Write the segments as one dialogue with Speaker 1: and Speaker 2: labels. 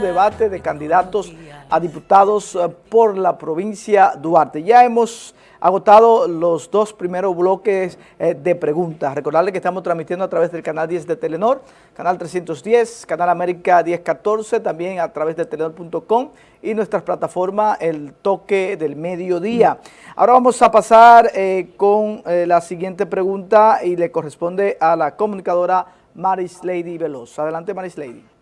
Speaker 1: debate de candidatos a diputados eh, por la provincia Duarte. Ya hemos agotado los dos primeros bloques eh, de preguntas. Recordarle que estamos transmitiendo a través del canal 10 de Telenor, canal 310, canal América 1014, también a través de telenor.com y nuestras plataformas El Toque del Mediodía. Ahora vamos a pasar eh, con la siguiente pregunta y le corresponde a la comunicadora Maris Lady Veloz. Adelante Maris Lady.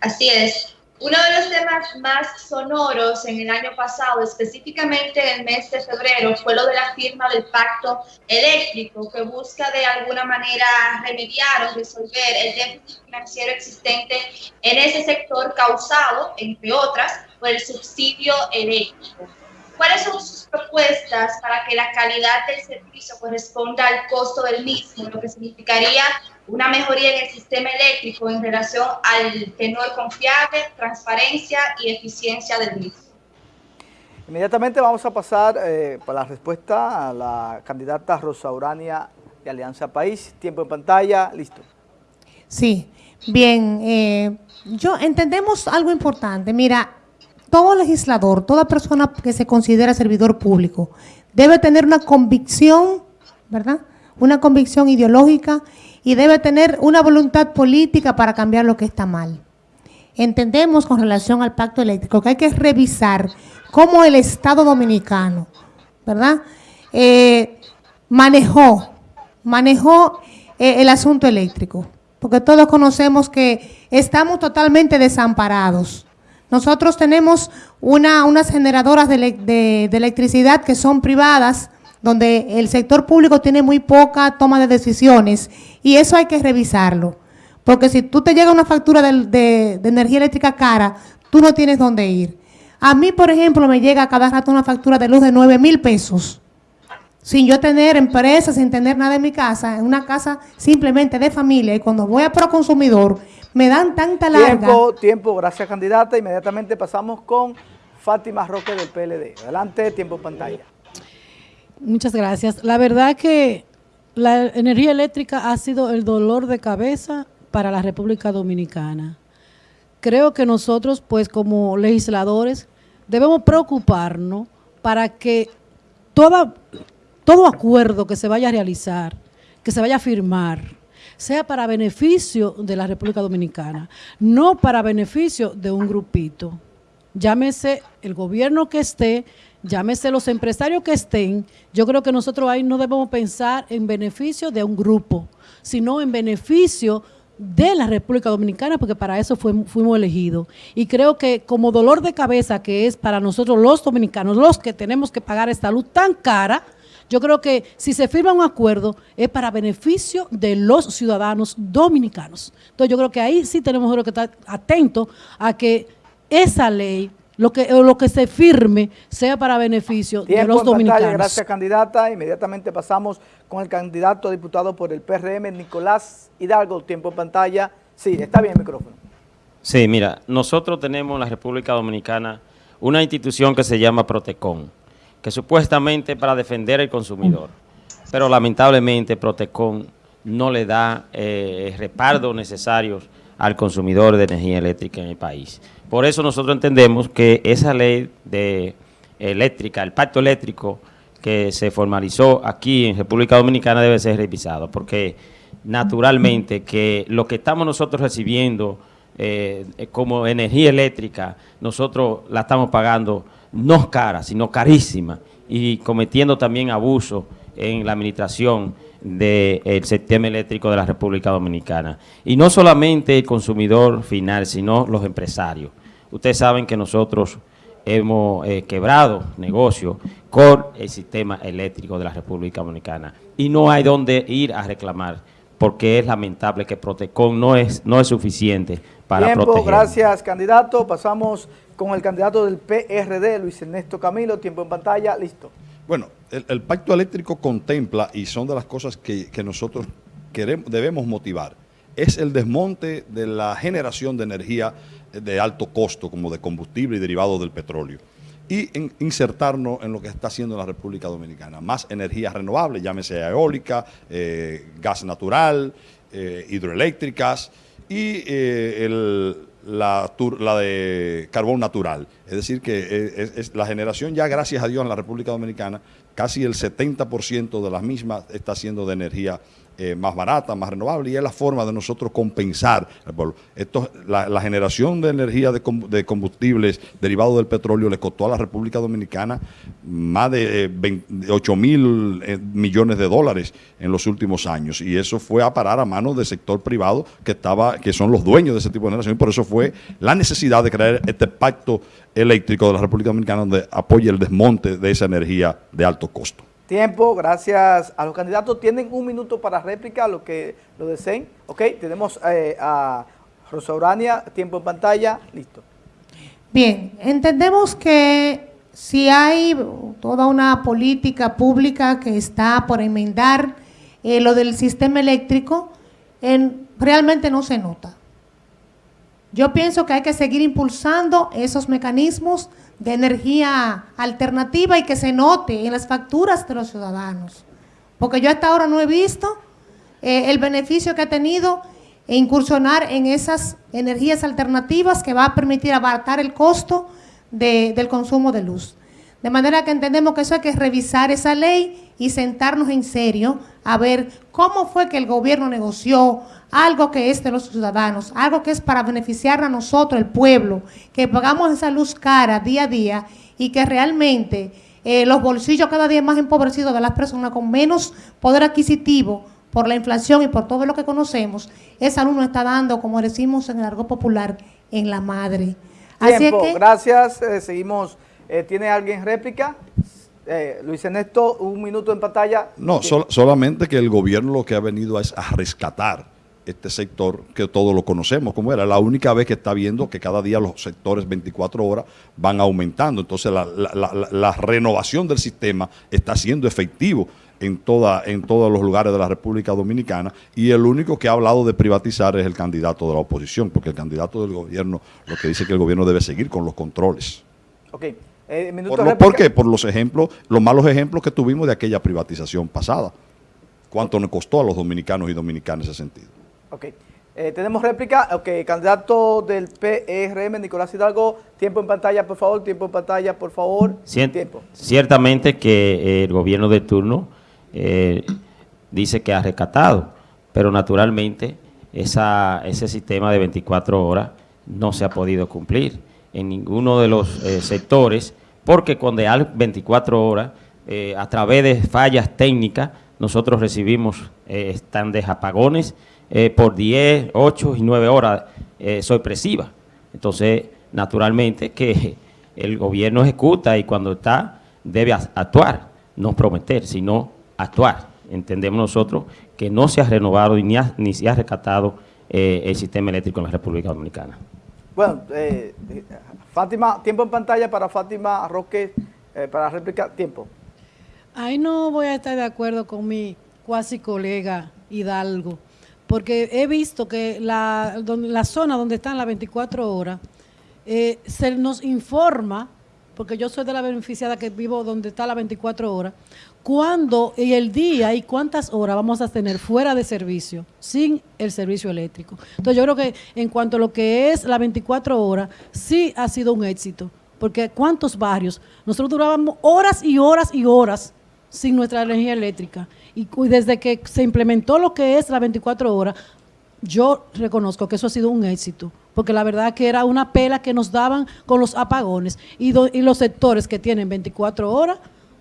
Speaker 2: Así es. Uno de los temas más sonoros en el año pasado, específicamente en el mes de febrero, fue lo de la firma del pacto eléctrico que busca de alguna manera remediar o resolver el déficit financiero existente en ese sector causado, entre otras, por el subsidio eléctrico. ¿Cuáles son sus propuestas para que la calidad del servicio corresponda al costo del mismo, lo que significaría una mejoría en el sistema eléctrico en relación al tenor confiable, transparencia y eficiencia del mismo?
Speaker 1: Inmediatamente vamos a pasar eh, para la respuesta a la candidata Rosa Urania de Alianza País. Tiempo en pantalla, listo.
Speaker 3: Sí, bien, eh, yo entendemos algo importante. Mira, todo legislador, toda persona que se considera servidor público, debe tener una convicción, ¿verdad? Una convicción ideológica y debe tener una voluntad política para cambiar lo que está mal. Entendemos con relación al pacto eléctrico que hay que revisar cómo el Estado Dominicano, ¿verdad? Eh, manejó, manejó eh, el asunto eléctrico, porque todos conocemos que estamos totalmente desamparados nosotros tenemos una, unas generadoras de, electricidad que son privadas, donde el sector público tiene muy poca toma de decisiones y eso hay que revisarlo. Porque si tú te llega una factura de, energía eléctrica cara, tú no tienes dónde ir. A mí, por ejemplo, me llega cada rato una factura de luz de 9 mil pesos. Sin yo tener empresa, sin tener nada en mi casa, en una casa simplemente de familia. Y cuando voy a Proconsumidor, me dan tanta larga.
Speaker 1: Tiempo, tiempo, gracias candidata. Inmediatamente pasamos con Fátima Roque del PLD. Adelante, tiempo pantalla.
Speaker 4: Muchas gracias. La verdad que la energía eléctrica ha sido el dolor de cabeza para la República Dominicana. Creo que nosotros, pues como legisladores, debemos preocuparnos para que todo acuerdo que se vaya a realizar, que se vaya a firmar, sea para beneficio de la República Dominicana, no para beneficio de un grupito. Llámese el gobierno que esté, llámese los empresarios que estén, yo creo que nosotros ahí no debemos pensar en beneficio de un grupo, sino en beneficio de la República Dominicana, porque para eso fuimos elegidos. Y creo que como dolor de cabeza que es para nosotros los dominicanos, los que tenemos que pagar esta luz tan cara, yo creo que si se firma un acuerdo es para beneficio de los ciudadanos dominicanos. Entonces yo creo que ahí sí tenemos que estar atentos a que esa ley, lo que, lo que se firme, sea para beneficio de los dominicanos.
Speaker 1: gracias candidata. Inmediatamente pasamos con el candidato a diputado por el PRM, Nicolás Hidalgo. Tiempo en pantalla. Sí, está bien el micrófono.
Speaker 5: Sí, mira, nosotros tenemos en la República Dominicana una institución que se llama Protecon que supuestamente para defender al consumidor, pero lamentablemente Protecon no le da eh, respaldo necesarios al consumidor de energía eléctrica en el país. Por eso nosotros entendemos que esa ley de eléctrica, el pacto eléctrico que se formalizó aquí en República Dominicana debe ser revisado, porque naturalmente que lo que estamos nosotros recibiendo eh, como energía eléctrica, nosotros la estamos pagando no cara, sino carísima, y cometiendo también abuso en la administración del sistema eléctrico de la República Dominicana. Y no solamente el consumidor final, sino los empresarios. Ustedes saben que nosotros hemos eh, quebrado negocios con el sistema eléctrico de la República Dominicana y no hay dónde ir a reclamar porque es lamentable que Protecon no es, no es suficiente para
Speaker 1: Tiempo, gracias candidato. Pasamos con el candidato del PRD, Luis Ernesto Camilo. Tiempo en pantalla, listo.
Speaker 6: Bueno, el, pacto eléctrico contempla, y son de las cosas que, nosotros queremos, debemos motivar, es el desmonte de la generación de energía de alto costo, como de combustible y derivado del petróleo y insertarnos en lo que está haciendo la República Dominicana. Más energías renovables, llámese eólica, eh, gas natural, eh, hidroeléctricas y eh, la, de carbón natural. Es decir, que es, la generación ya, gracias a Dios, en la República Dominicana, casi el 70% de las mismas está siendo de energía eh, más barata, más renovable, y es la forma de nosotros compensar Esto, la, generación de energía de, combustibles derivados del petróleo le costó a la República Dominicana más de 8 eh, mil eh, millones de dólares en los últimos años, y eso fue a parar a manos del sector privado que estaba, que son los dueños de ese tipo de generación, y por eso fue la necesidad de crear este pacto eléctrico de la República Dominicana donde apoye el desmonte de esa energía de alto costo.
Speaker 1: Tiempo, gracias a los candidatos. Tienen un minuto para réplica, lo que lo deseen. Ok, tenemos eh, a Rosa Urania, tiempo en pantalla, listo.
Speaker 3: Bien, entendemos que si hay toda una política pública que está por enmendar eh, lo del sistema eléctrico, en, realmente no se nota. Yo pienso que hay que seguir impulsando esos mecanismos de energía alternativa y que se note en las facturas de los ciudadanos. Porque yo hasta ahora no he visto eh, el beneficio que ha tenido incursionar en esas energías alternativas que va a permitir abaratar el costo del consumo de luz. De manera que entendemos que eso hay que revisar esa ley y sentarnos en serio a ver cómo fue que el gobierno negoció algo que es de los ciudadanos, algo que es para beneficiar a nosotros, el pueblo, que pagamos esa luz cara día a día y que realmente eh, los bolsillos cada día más empobrecidos de las personas con menos poder adquisitivo por la inflación y por todo lo que conocemos, esa luz nos está dando, como decimos en el argot popular, en la madre.
Speaker 1: Tiempo. gracias, eh, seguimos. Eh, ¿Tiene alguien réplica? Luis Ernesto, un minuto en pantalla.
Speaker 6: No, solamente que el gobierno lo que ha venido es a rescatar este sector que todos lo conocemos, como era la única vez que está viendo que cada día los sectores 24 horas van aumentando. Entonces la, renovación del sistema está siendo efectivo en, toda, en todos los lugares de la República Dominicana y el único que ha hablado de privatizar es el candidato de la oposición, porque el candidato del gobierno lo que dice que el gobierno debe seguir con los controles.
Speaker 1: Eh,
Speaker 6: por, ¿Por qué? Por los ejemplos, los malos ejemplos que tuvimos de aquella privatización pasada. ¿Cuánto nos costó a los dominicanos y dominicanas ese sentido?
Speaker 1: Ok. Eh, tenemos réplica. Ok, candidato del PRM, Nicolás Hidalgo. Tiempo en pantalla, por favor. Tiempo en pantalla, por favor.
Speaker 5: tiempo. Ciertamente que el gobierno de turno eh, dice que ha rescatado, pero naturalmente esa, ese sistema de 24 horas no se ha podido cumplir en ninguno de los eh, sectores, porque cuando hay 24 horas, a través de fallas técnicas, nosotros recibimos estandes apagones, eh, por 10, 8 y 9 horas eh, sorpresiva. Entonces, naturalmente que el gobierno ejecuta y cuando está debe actuar, no prometer, sino actuar. Entendemos nosotros que no se ha renovado ni, ni se ha rescatado eh, el sistema eléctrico en la República Dominicana.
Speaker 1: Bueno, eh, Fátima, tiempo en pantalla para Fátima Roque, para réplica, tiempo.
Speaker 4: Ahí no voy a estar de acuerdo con mi cuasi colega Hidalgo porque he visto que la, la zona donde están las 24 horas, eh, se nos informa, porque yo soy de la beneficiada que vivo donde está las 24 horas, cuándo y el día y cuántas horas vamos a tener fuera de servicio, sin el servicio eléctrico. Entonces yo creo que en cuanto a lo que es las 24 horas, sí ha sido un éxito, porque cuántos barrios, nosotros durábamos horas y horas y horas sin nuestra energía eléctrica. Y, desde que se implementó lo que es la 24 horas, yo reconozco que eso ha sido un éxito, porque la verdad que era una pela que nos daban con los apagones y, los sectores que tienen 24 horas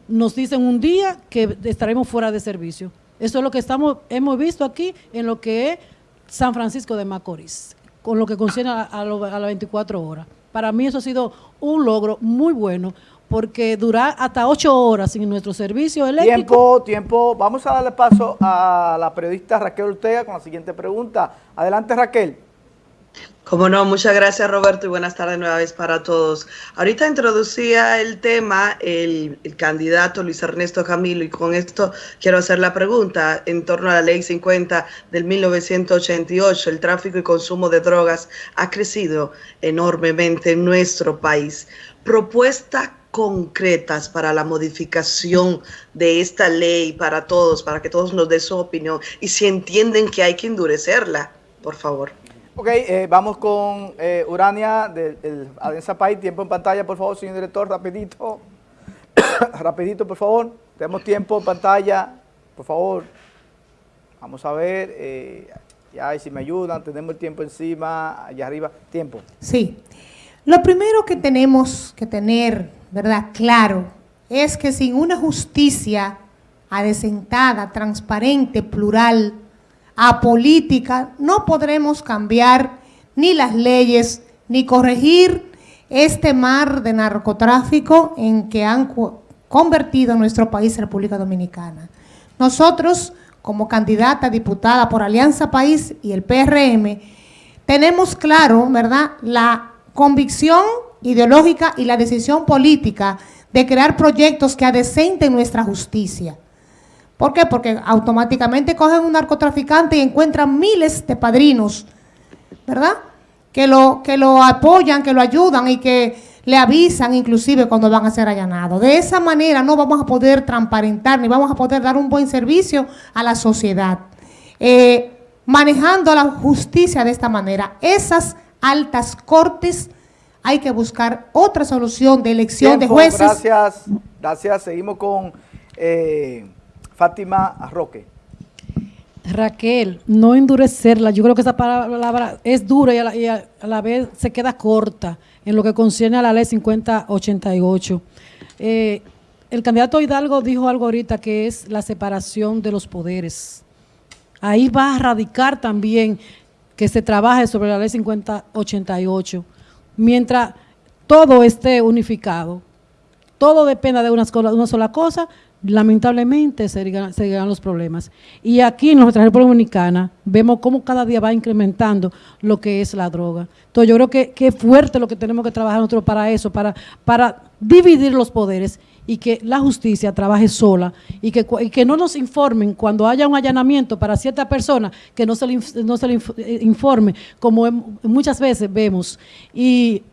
Speaker 4: nos dicen un día que estaremos fuera de servicio. Eso es lo que estamos hemos visto aquí en lo que es San Francisco de Macorís, con lo que concierne a, a las 24 horas. Para mí eso ha sido un logro muy bueno, porque dura hasta ocho horas sin nuestro servicio eléctrico.
Speaker 1: Tiempo, tiempo. Vamos a darle paso a la periodista Raquel Ortega con la siguiente pregunta. Adelante, Raquel.
Speaker 7: Como no, muchas gracias Roberto y buenas tardes nueva vez para todos. Ahorita introducía el tema el, el, candidato Luis Ernesto Camilo y con esto quiero hacer la pregunta en torno a la ley 50 del 1988. El tráfico y consumo de drogas ha crecido enormemente en nuestro país. Propuesta concretas para la modificación de esta ley para todos, para que todos nos den su opinión y si entienden que hay que endurecerla, por favor.
Speaker 1: Ok, eh, vamos con eh, Urania del Alianza País. Tiempo en pantalla, por favor, señor director, rapidito. rapidito, por favor. Tenemos tiempo en pantalla, por favor. Vamos a ver, eh, ya si me ayudan, tenemos el tiempo encima, allá arriba, tiempo.
Speaker 3: Sí. Lo primero que tenemos que tener, ¿verdad?, claro, es que sin una justicia adecentada, transparente, plural, apolítica, no podremos cambiar ni las leyes, ni corregir este mar de narcotráfico en que han convertido nuestro país, República Dominicana. Nosotros, como candidata diputada por Alianza País y el PRM, tenemos claro, ¿verdad?, la convicción ideológica y la decisión política de crear proyectos que adecenten nuestra justicia. ¿Por qué? Porque automáticamente cogen un narcotraficante y encuentran miles de padrinos, ¿verdad?, que lo, que lo apoyan, que lo ayudan y que le avisan inclusive cuando van a ser allanados. De esa manera no vamos a poder transparentar ni vamos a poder dar un buen servicio a la sociedad. Eh, manejando la justicia de esta manera, esas altas cortes hay que buscar otra solución de elección de jueces.
Speaker 1: Gracias, gracias. Seguimos con eh, Fátima Roque.
Speaker 4: Raquel, no endurecerla. Yo creo que esa palabra es dura y a la vez se queda corta en lo que concierne a la ley 5088. Eh, el candidato Hidalgo dijo algo ahorita que es la separación de los poderes. Ahí va a radicar también que se trabaje sobre la ley 5088. Mientras todo esté unificado, todo dependa de una una sola cosa, lamentablemente seguirán, los problemas. Y aquí en nuestra República Dominicana vemos cómo cada día va incrementando lo que es la droga. Entonces yo creo que, es fuerte lo que tenemos que trabajar nosotros para eso, para, para dividir los poderes y que la justicia trabaje sola y que, que no nos informen cuando haya un allanamiento para cierta persona, que no se le, no se le eh, informe, como muchas veces vemos. Y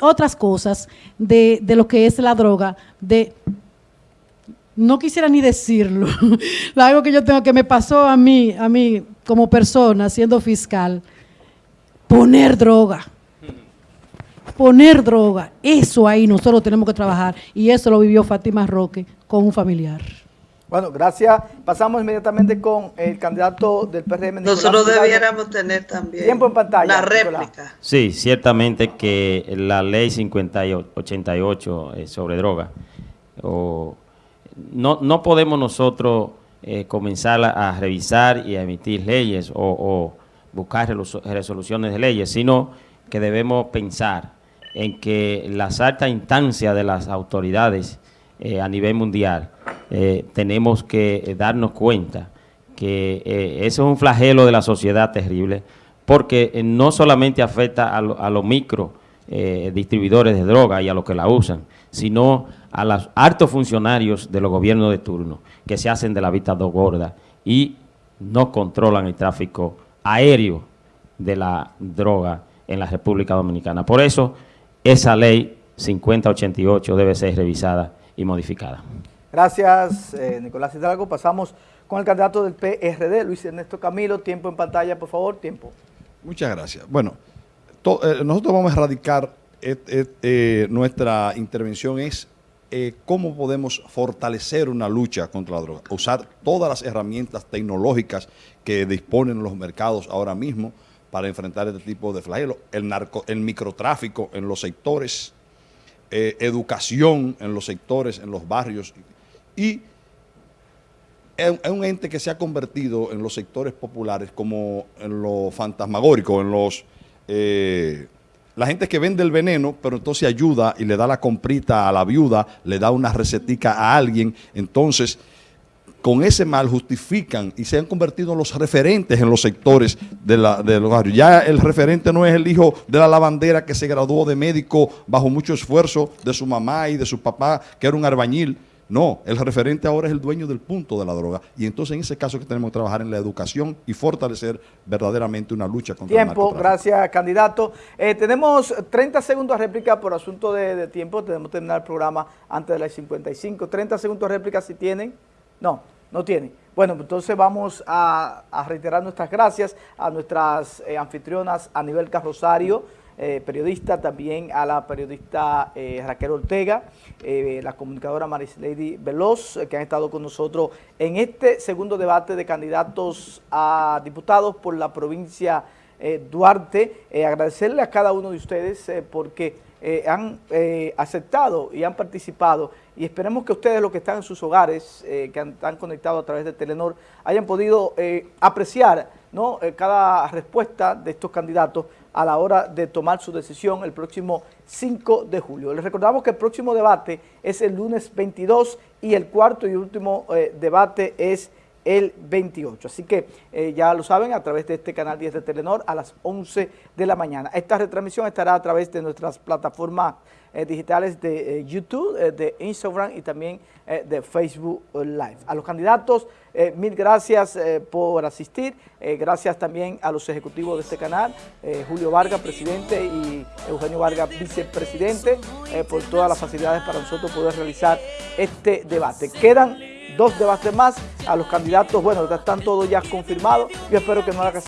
Speaker 4: otras cosas de, de lo que es la droga, de no quisiera ni decirlo, algo que yo tengo que me pasó a mí, a mí como persona siendo fiscal, poner droga. Poner droga, eso ahí nosotros tenemos que trabajar y eso lo vivió Fátima Roque con un familiar.
Speaker 1: Bueno, gracias. Pasamos inmediatamente con el candidato del PRM.
Speaker 7: Nosotros debiéramos tener también
Speaker 1: tiempo en pantalla,
Speaker 7: la réplica.
Speaker 5: Sí, ciertamente que la ley 5088 eh, sobre droga o no, no podemos nosotros eh, comenzar a, revisar y a emitir leyes o, buscar resoluciones de leyes, sino que debemos pensar en que las altas instancias de las autoridades eh, a nivel mundial eh, tenemos que darnos cuenta que eso es un flagelo de la sociedad terrible, porque no solamente afecta a, los micro distribuidores de droga y a los que la usan, sino a los altos funcionarios de los gobiernos de turno que se hacen de la vista dos gorda y no controlan el tráfico aéreo de la droga en la República Dominicana. Por eso, esa ley 5088 debe ser revisada y modificada.
Speaker 1: Gracias, eh, Nicolás Hidalgo. Pasamos con el candidato del PRD, Luis Ernesto Camilo. Tiempo en pantalla, por favor, tiempo.
Speaker 6: Muchas gracias. Bueno, eh, nosotros vamos a erradicar, eh, nuestra intervención es eh, cómo podemos fortalecer una lucha contra la droga, usar todas las herramientas tecnológicas que disponen los mercados ahora mismo para enfrentar este tipo de flagelos, el, narco, el microtráfico en los sectores, eh, educación en los sectores, en los barrios, y es un ente que se ha convertido en los sectores populares como en lo fantasmagórico, en los... Eh, la gente que vende el veneno, pero entonces ayuda y le da la comprita a la viuda, le da una recetica a alguien, entonces con ese mal justifican y se han convertido en los referentes en los sectores de, la, de los barrios. Ya el referente no es el hijo de la lavandera que se graduó de médico bajo mucho esfuerzo de su mamá y de su papá, que era un arbañil. No, el referente ahora es el dueño del punto de la droga. Y entonces en ese caso que tenemos que trabajar en la educación y fortalecer verdaderamente una lucha contra
Speaker 1: el Tiempo, gracias candidato. Eh, tenemos 30 segundos de réplica por asunto de, tiempo. Tenemos que terminar el programa antes de las 55. 30 segundos de réplica si tienen. No, No tiene. Bueno, entonces vamos a, reiterar nuestras gracias a nuestras eh, anfitrionas a nivel Carrosario, eh, periodista, también a la periodista eh, Raquel Ortega, la comunicadora Lady Veloz, que han estado con nosotros en este segundo debate de candidatos a diputados por la provincia Duarte. agradecerle a cada uno de ustedes porque han aceptado y han participado y esperemos que ustedes, los que están en sus hogares, eh, que han, están conectados a través de Telenor, hayan podido eh, apreciar. Eh, cada respuesta de estos candidatos a la hora de tomar su decisión el próximo 5 de julio. Les recordamos que el próximo debate es el lunes 22 y el cuarto y último debate es el 28. Así que ya lo saben a través de este canal 10 de Telenor a las 11 de la mañana. Esta retransmisión estará a través de nuestras plataformas eh, digitales de eh, YouTube, eh, de Instagram y también de Facebook Live. A los candidatos, mil gracias por asistir. gracias también a los ejecutivos de este canal, Julio Vargas, presidente, y Eugenio Vargas, vicepresidente, por todas las facilidades para nosotros poder realizar este debate. Quedan dos debates más a los candidatos, bueno, están todos ya confirmados. Yo espero que no haga